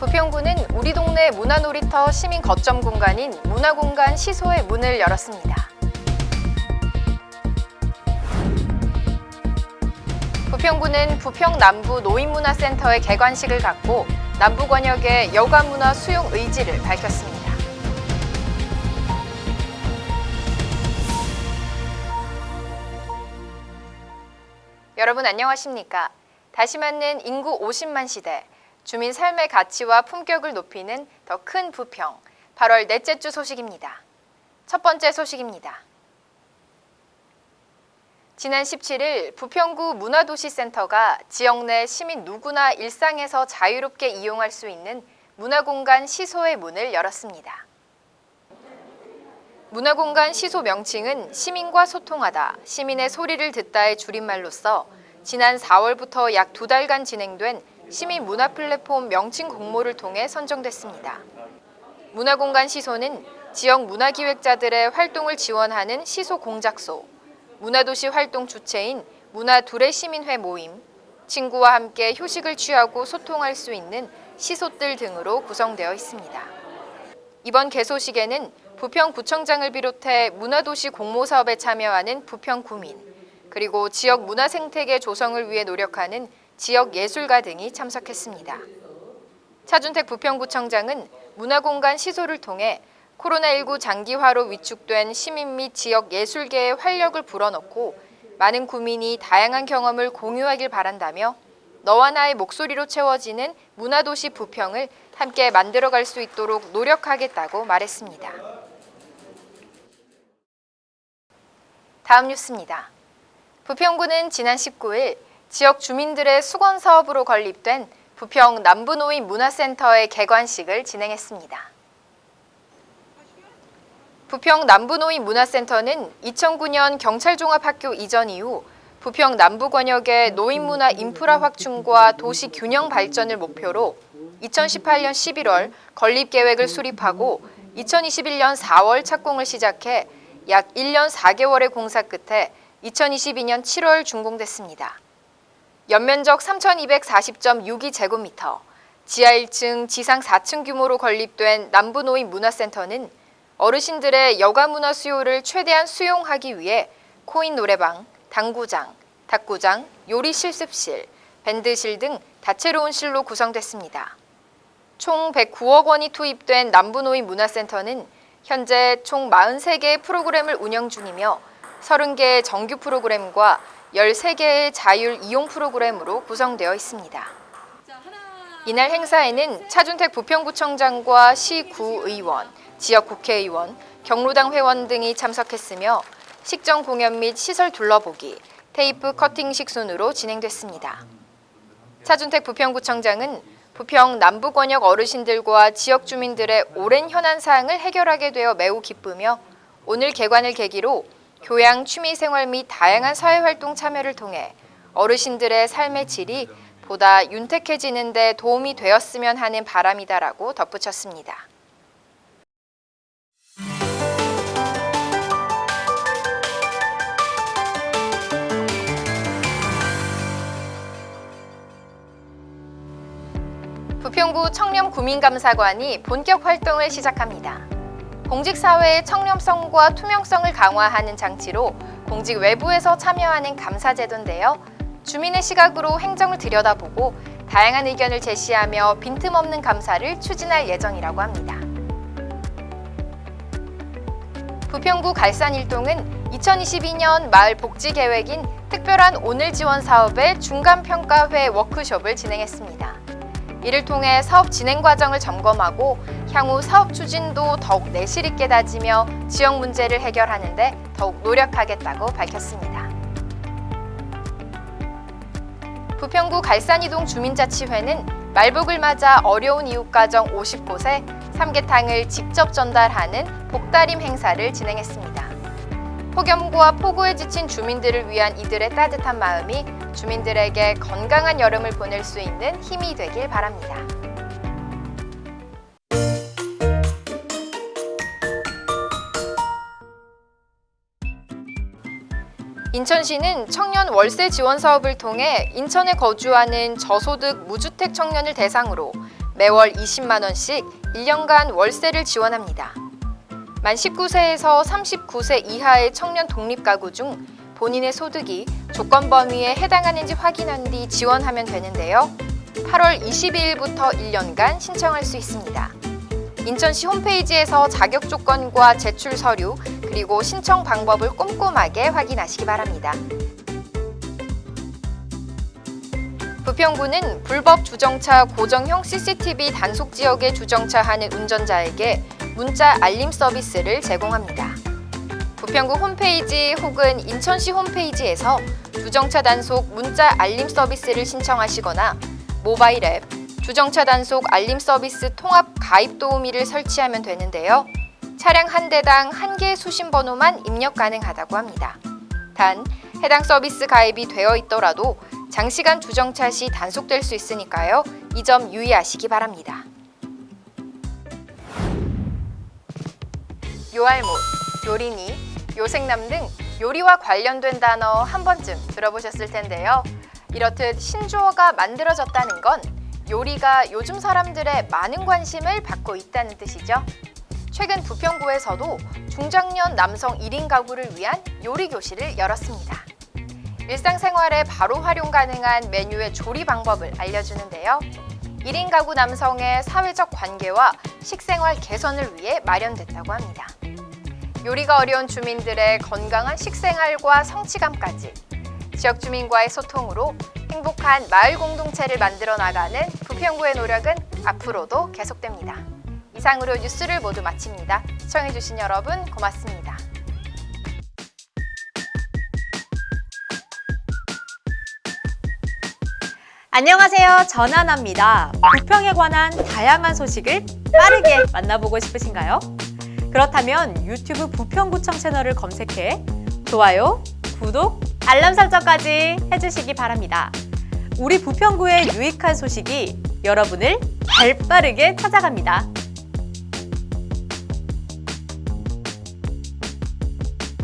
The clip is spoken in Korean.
부평구는 우리 동네 문화놀이터 시민 거점 공간인 문화공간 시소의 문을 열었습니다. 부평구는 부평 남부 노인문화센터의 개관식을 갖고 남부 권역의 여가문화 수용 의지를 밝혔습니다. 여러분 안녕하십니까? 다시 맞는 인구 50만 시대, 주민 삶의 가치와 품격을 높이는 더 큰 부평, 8월 넷째 주 소식입니다. 첫 번째 소식입니다. 지난 17일 부평구 문화도시센터가 지역 내 시민 누구나 일상에서 자유롭게 이용할 수 있는 문화공간 시소의 문을 열었습니다. 문화공간 시소 명칭은 시민과 소통하다, 시민의 소리를 듣다의 줄임말로서 지난 4월부터 약 두 달간 진행된 시민 문화 플랫폼 명칭 공모를 통해 선정됐습니다. 문화공간 시소는 지역 문화기획자들의 활동을 지원하는 시소 공작소, 문화도시 활동 주체인 문화두레시민회 모임, 친구와 함께 휴식을 취하고 소통할 수 있는 시소들 등으로 구성되어 있습니다. 이번 개소식에는 부평구청장을 비롯해 문화도시 공모사업에 참여하는 부평구민, 그리고 지역 문화 생태계 조성을 위해 노력하는 지역 예술가 등이 참석했습니다. 차준택 부평구청장은 문화공간 시소를 통해 코로나19 장기화로 위축된 시민 및 지역 예술계의 활력을 불어넣고 많은 구민이 다양한 경험을 공유하길 바란다며 너와 나의 목소리로 채워지는 문화도시 부평을 함께 만들어갈 수 있도록 노력하겠다고 말했습니다. 다음 뉴스입니다. 부평구는 지난 19일 지역 주민들의 수건 사업으로 건립된 부평 남부노인 문화센터의 개관식을 진행했습니다. 부평 남부노인 문화센터는 2009년 경찰종합학교 이전 이후 부평 남부권역의 노인문화 인프라 확충과 도시 균형 발전을 목표로 2018년 11월 건립계획을 수립하고 2021년 4월 착공을 시작해 약 1년 4개월의 공사 끝에 2022년 7월 준공됐습니다. 연면적 3,240.62제곱미터, 지하 1층, 지상 4층 규모로 건립된 남부노인 문화센터는 어르신들의 여가 문화 수요를 최대한 수용하기 위해 코인 노래방, 당구장, 탁구장, 요리 실습실, 밴드실 등 다채로운 실로 구성됐습니다. 총 109억 원이 투입된 남부노인 문화센터는 현재 총 43개의 프로그램을 운영 중이며 30개의 정규 프로그램과 13개의 자율 이용 프로그램으로 구성되어 있습니다. 이날 행사에는 차준택 부평구청장과 시구의원, 지역 국회의원, 경로당 회원 등이 참석했으며 식전 공연 및 시설 둘러보기, 테이프 커팅식 순으로 진행됐습니다. 차준택 부평구청장은 부평 남부권역 어르신들과 지역 주민들의 오랜 현안 사항을 해결하게 되어 매우 기쁘며 오늘 개관을 계기로 교양, 취미생활 및 다양한 사회활동 참여를 통해 어르신들의 삶의 질이 보다 윤택해지는 데 도움이 되었으면 하는 바람이다라고 덧붙였습니다. 청렴 구민감사관이 본격 활동을 시작합니다. 공직사회의 청렴성과 투명성을 강화하는 장치로 공직 외부에서 참여하는 감사제도인데요. 주민의 시각으로 행정을 들여다보고 다양한 의견을 제시하며 빈틈없는 감사를 추진할 예정이라고 합니다. 부평구 갈산일동은 2022년 마을 복지 계획인 특별한 오늘 지원 사업의 중간평가회 워크숍을 진행했습니다. 이를 통해 사업 진행 과정을 점검하고 향후 사업 추진도 더욱 내실 있게 다지며 지역 문제를 해결하는 데 더욱 노력하겠다고 밝혔습니다. 부평구 갈산이동 주민자치회는 말복을 맞아 어려운 이웃가정 50곳에 삼계탕을 직접 전달하는 복다림 행사를 진행했습니다. 폭염과 폭우에 지친 주민들을 위한 이들의 따뜻한 마음이 주민들에게 건강한 여름을 보낼 수 있는 힘이 되길 바랍니다. 인천시는 청년 월세 지원 사업을 통해 인천에 거주하는 저소득 무주택 청년을 대상으로 매월 20만원씩 1년간 월세를 지원합니다. 만 19세에서 39세 이하의 청년 독립가구 중 본인의 소득이 조건 범위에 해당하는지 확인한 뒤 지원하면 되는데요. 8월 22일부터 1년간 신청할 수 있습니다. 인천시 홈페이지에서 자격 조건과 제출 서류 그리고 신청 방법을 꼼꼼하게 확인하시기 바랍니다. 부평구는 불법 주정차 고정형 CCTV 단속 지역에 주정차하는 운전자에게 문자 알림 서비스를 제공합니다. 부평구 홈페이지 혹은 인천시 홈페이지에서 주정차 단속 문자 알림 서비스를 신청하시거나 모바일 앱 주정차 단속 알림 서비스 통합 가입 도우미를 설치하면 되는데요. 차량 한 대당 한 개의 수신 번호만 입력 가능하다고 합니다. 단 해당 서비스 가입이 되어 있더라도 장시간 주정차 시 단속될 수 있으니까요. 이 점 유의하시기 바랍니다. 요알못, 요리니, 요생남 등 요리와 관련된 단어 한 번쯤 들어보셨을 텐데요. 이렇듯 신조어가 만들어졌다는 건 요리가 요즘 사람들의 많은 관심을 받고 있다는 뜻이죠. 최근 부평구에서도 중장년 남성 1인 가구를 위한 요리 교실을 열었습니다. 일상생활에 바로 활용 가능한 메뉴의 조리 방법을 알려주는데요. 1인 가구 남성의 사회적 관계와 식생활 개선을 위해 마련됐다고 합니다. 요리가 어려운 주민들의 건강한 식생활과 성취감까지 지역 주민과의 소통으로 행복한 마을 공동체를 만들어 나가는 부평구의 노력은 앞으로도 계속됩니다. 이상으로 뉴스를 모두 마칩니다. 시청해주신 여러분 고맙습니다. 안녕하세요. 전하나입니다. 부평에 관한 다양한 소식을 빠르게 만나보고 싶으신가요? 그렇다면 유튜브 부평구청 채널을 검색해 좋아요, 구독, 알람 설정까지 해주시기 바랍니다. 우리 부평구의 유익한 소식이 여러분을 발빠르게 찾아갑니다.